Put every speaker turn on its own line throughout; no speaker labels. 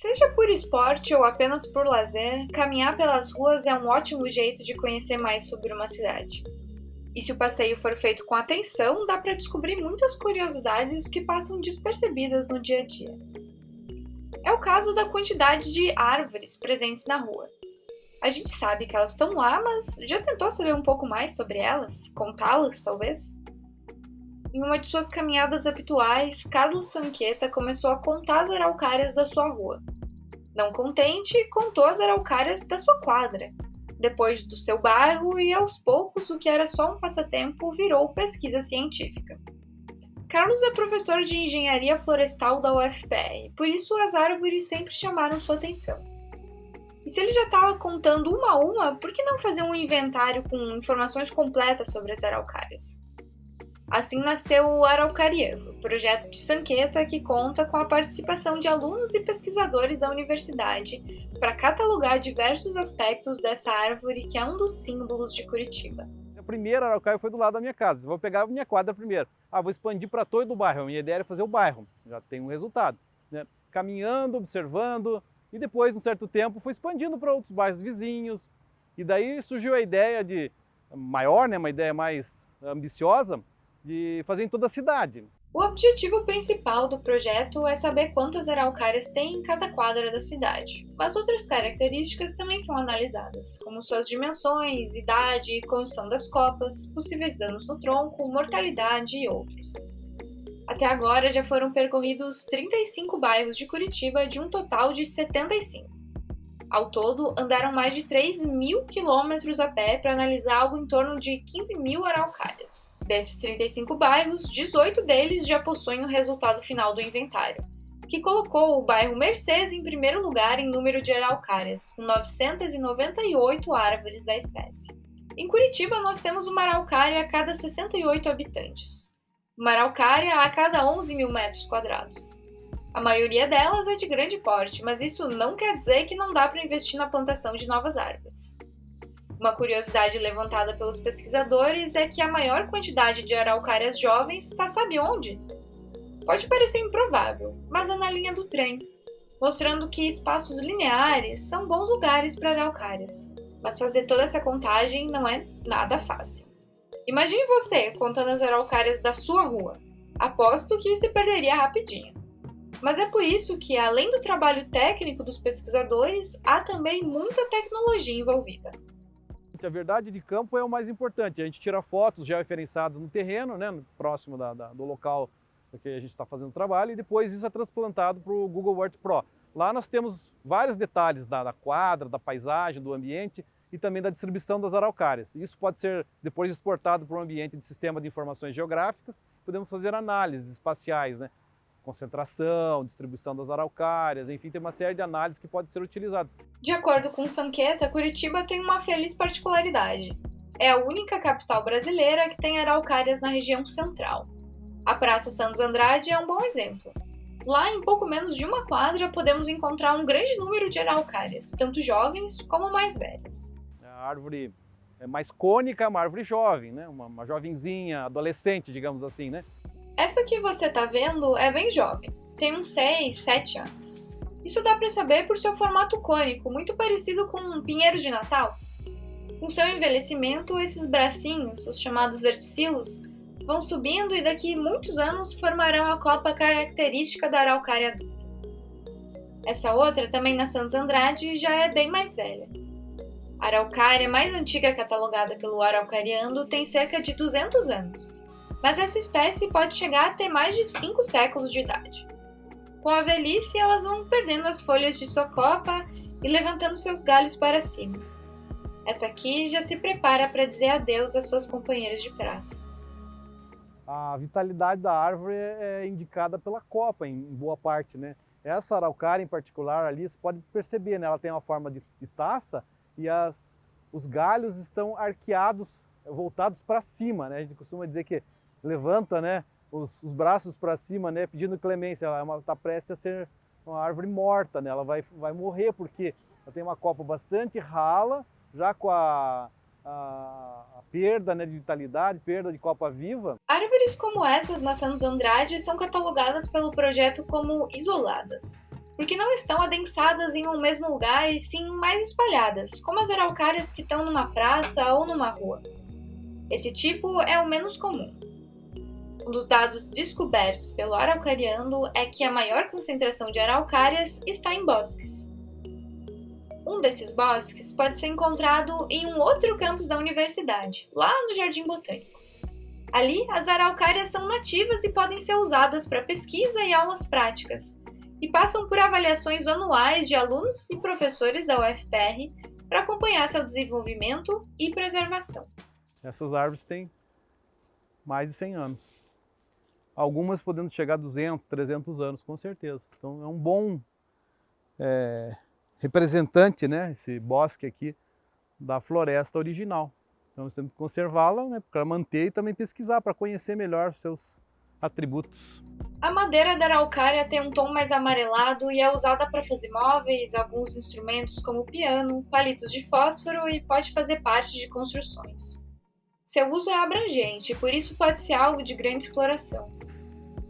Seja por esporte ou apenas por lazer, caminhar pelas ruas é um ótimo jeito de conhecer mais sobre uma cidade. E se o passeio for feito com atenção, dá para descobrir muitas curiosidades que passam despercebidas no dia a dia. É o caso da quantidade de árvores presentes na rua. A gente sabe que elas estão lá, mas já tentou saber um pouco mais sobre elas? Contá-las, talvez? Em uma de suas caminhadas habituais, Carlos Sanqueta começou a contar as araucárias da sua rua. Não contente, contou as araucárias da sua quadra, depois do seu bairro e aos poucos o que era só um passatempo virou pesquisa científica. Carlos é professor de engenharia florestal da UFPR, por isso as árvores sempre chamaram sua atenção. E se ele já estava contando uma a uma, por que não fazer um inventário com informações completas sobre as araucárias? Assim nasceu o Araucariano, projeto de Sanqueta que conta com a participação de alunos e pesquisadores da universidade para catalogar diversos aspectos dessa árvore que é um dos símbolos de Curitiba.
A primeira araucária foi do lado da minha casa, vou pegar a minha quadra primeiro. Ah, vou expandir para todo o bairro, a minha ideia era fazer o bairro, já tem um resultado. Né? Caminhando, observando, e depois, um certo tempo, foi expandindo para outros bairros vizinhos, e daí surgiu a ideia de, maior, né, uma ideia mais ambiciosa, de fazer em toda a cidade.
O objetivo principal do projeto é saber quantas araucárias tem em cada quadra da cidade, mas outras características também são analisadas, como suas dimensões, idade, condição das copas, possíveis danos no tronco, mortalidade e outros. Até agora já foram percorridos 35 bairros de Curitiba de um total de 75. Ao todo, andaram mais de 3 mil quilômetros a pé para analisar algo em torno de 15 mil araucárias. Desses 35 bairros, 18 deles já possuem o resultado final do inventário, que colocou o bairro Mercedes em primeiro lugar em número de araucárias, com 998 árvores da espécie. Em Curitiba, nós temos uma araucária a cada 68 habitantes, uma araucária a cada 11 mil metros quadrados. A maioria delas é de grande porte, mas isso não quer dizer que não dá para investir na plantação de novas árvores. Uma curiosidade levantada pelos pesquisadores é que a maior quantidade de araucárias jovens está sabe onde? Pode parecer improvável, mas é na linha do trem, mostrando que espaços lineares são bons lugares para araucárias. Mas fazer toda essa contagem não é nada fácil. Imagine você contando as araucárias da sua rua. Aposto que se perderia rapidinho. Mas é por isso que, além do trabalho técnico dos pesquisadores, há também muita tecnologia envolvida.
A verdade de campo é o mais importante. A gente tira fotos já referenciadas no terreno, né, próximo da, da, do local que a gente está fazendo o trabalho, e depois isso é transplantado para o Google Earth Pro. Lá nós temos vários detalhes da, da, quadra, da paisagem, do ambiente e também da distribuição das araucárias. Isso pode ser depois exportado para o ambiente de sistema de informações geográficas, podemos fazer análises espaciais, né? Concentração, distribuição das araucárias, enfim, tem uma série de análises que podem ser utilizadas.
De acordo com Sanqueta, Curitiba tem uma feliz particularidade. É a única capital brasileira que tem araucárias na região central. A Praça Santos Andrade é um bom exemplo. Lá, em pouco menos de uma quadra, podemos encontrar um grande número de araucárias, tanto jovens como mais velhas.
A árvore é mais cônica é uma árvore jovem, né? uma, uma jovenzinha, adolescente, digamos assim, né?
Essa que você tá vendo é bem jovem, tem uns 6, 7 anos. Isso dá para saber por seu formato cônico, muito parecido com um pinheiro de Natal. Com seu envelhecimento, esses bracinhos, os chamados verticilos, vão subindo e daqui muitos anos formarão a copa característica da araucária adulta. Essa outra, também na Santos Andrade, já é bem mais velha. A araucária mais antiga catalogada pelo Araucariando tem cerca de 200 anos mas essa espécie pode chegar a ter mais de 5 séculos de idade. Com a velhice, elas vão perdendo as folhas de sua copa e levantando seus galhos para cima. Essa aqui já se prepara para dizer adeus às suas companheiras de praça.
A vitalidade da árvore é indicada pela copa, em boa parte, né? Essa araucária em particular ali, você pode perceber, né? ela tem uma forma de, de taça e as, os galhos estão arqueados, voltados para cima, né? A gente costuma dizer que levanta né, os, os braços para cima, né, pedindo clemência. Ela está é prestes a ser uma árvore morta, né? ela vai, vai morrer porque ela tem uma copa bastante rala, já com a, a, a perda né, de vitalidade, perda de copa viva.
Árvores como essas na Santos Andrade são catalogadas pelo projeto como isoladas. porque não estão adensadas em um mesmo lugar e sim mais espalhadas, como as araucárias que estão numa praça ou numa rua. Esse tipo é o menos comum. Um dos dados descobertos pelo Araucariando é que a maior concentração de araucárias está em bosques. Um desses bosques pode ser encontrado em um outro campus da universidade, lá no Jardim Botânico. Ali, as araucárias são nativas e podem ser usadas para pesquisa e aulas práticas, e passam por avaliações anuais de alunos e professores da UFPR para acompanhar seu desenvolvimento e preservação.
Essas árvores têm mais de 100 anos. Algumas podendo chegar a 200, 300 anos, com certeza. Então é um bom é, representante, né, esse bosque aqui, da floresta original. Então nós temos que conservá-la né, para manter e também pesquisar, para conhecer melhor seus atributos.
A madeira da araucária tem um tom mais amarelado e é usada para fazer móveis, alguns instrumentos como piano, palitos de fósforo e pode fazer parte de construções. Seu uso é abrangente, por isso pode ser alvo de grande exploração.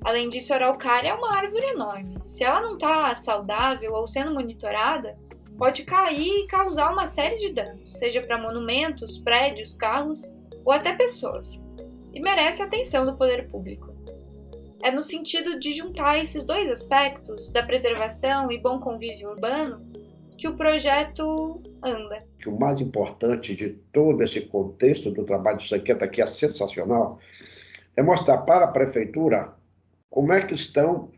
Além disso, a araucária é uma árvore enorme. Se ela não está saudável ou sendo monitorada, pode cair e causar uma série de danos, seja para monumentos, prédios, carros ou até pessoas, e merece a atenção do poder público. É no sentido de juntar esses dois aspectos, da preservação e bom convívio urbano, que o projeto anda.
O mais importante de todo esse contexto do trabalho do Sanqueta, que é sensacional, é mostrar para a prefeitura como é que estão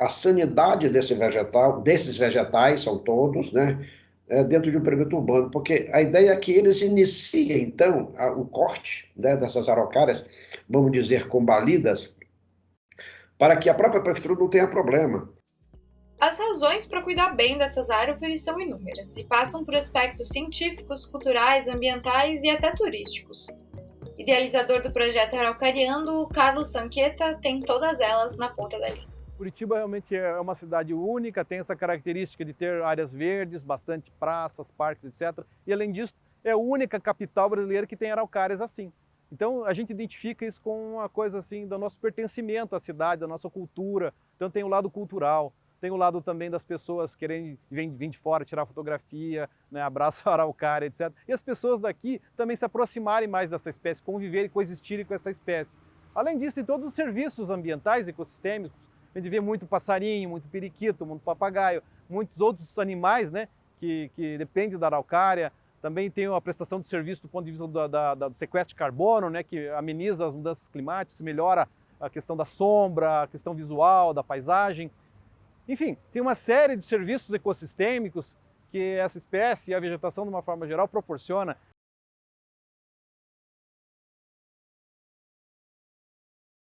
a sanidade desse vegetal, desses vegetais, são todos, né, é, dentro de um perímetro urbano, porque a ideia é que eles iniciem, então, a, o corte né, dessas araucárias, vamos dizer, combalidas, para que a própria prefeitura não tenha problema.
As razões para cuidar bem dessas árvores são inúmeras e passam por aspectos científicos, culturais, ambientais e até turísticos. Idealizador do projeto Araucariando, Carlos Sanqueta tem todas elas na ponta da linha.
Curitiba realmente é uma cidade única, tem essa característica de ter áreas verdes, bastante praças, parques, etc. E além disso, é a única capital brasileira que tem araucárias assim. Então a gente identifica isso com uma coisa assim do nosso pertencimento à cidade, da nossa cultura. Então tem o lado cultural, tem o lado também das pessoas querendo vir, de fora, tirar fotografia, né, abraço araucária, etc. E as pessoas daqui também se aproximarem mais dessa espécie, conviverem coexistirem com essa espécie. Além disso, tem todos os serviços ambientais, ecossistêmicos, a gente vê muito passarinho, muito periquito, muito papagaio, muitos outros animais né, que, que dependem da araucária. Também tem a prestação de serviço do ponto de vista do, da, do sequestro de carbono, né, que ameniza as mudanças climáticas, melhora a questão da sombra, a questão visual, da paisagem. Enfim, tem uma série de serviços ecossistêmicos que essa espécie e a vegetação, de uma forma geral, proporciona